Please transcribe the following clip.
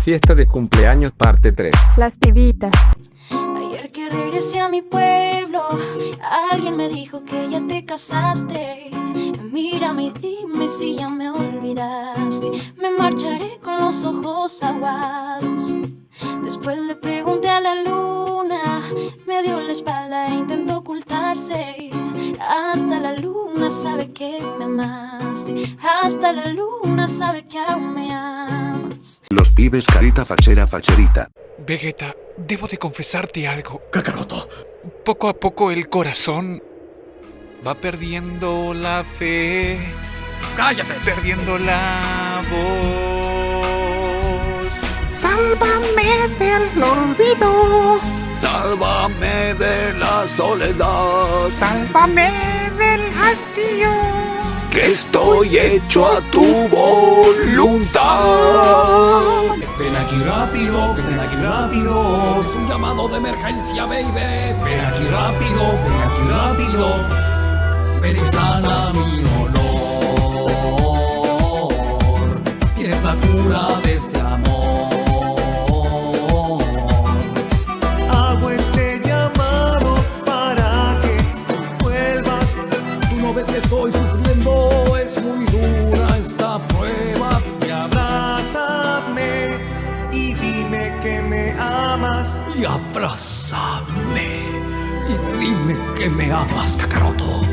fiesta de cumpleaños parte 3. Las pibitas. Ayer que regresé a mi pueblo, alguien me dijo que ya te casaste. Mírame y dime si ya me olvidaste. Me marcharé con los ojos aguados. Después le pregunté a la luna, me dio la espalda e intentó ocultarse. Hasta la luna sabe que me amaste. Hasta la luna sabe que aún me amas. Los pibes carita fachera facherita. Vegeta, debo de confesarte algo. Kakaroto, Poco a poco el corazón va perdiendo la fe. cállate. Perdiendo la voz. Sálvame del olvido, Sálvame de la soledad. sálvame del hastío. Que estoy hecho a tu voluntad. Ven aquí rápido, ven aquí rápido. Es un llamado de emergencia, baby. Ven aquí rápido, ven aquí rápido. Ven y sana mi dolor. Tienes la cura de este amor. Hago este llamado para que vuelvas. Tú no ves que estoy sufriendo. Es muy dura Y abrázame. Y dime que me amas, Kakaroto.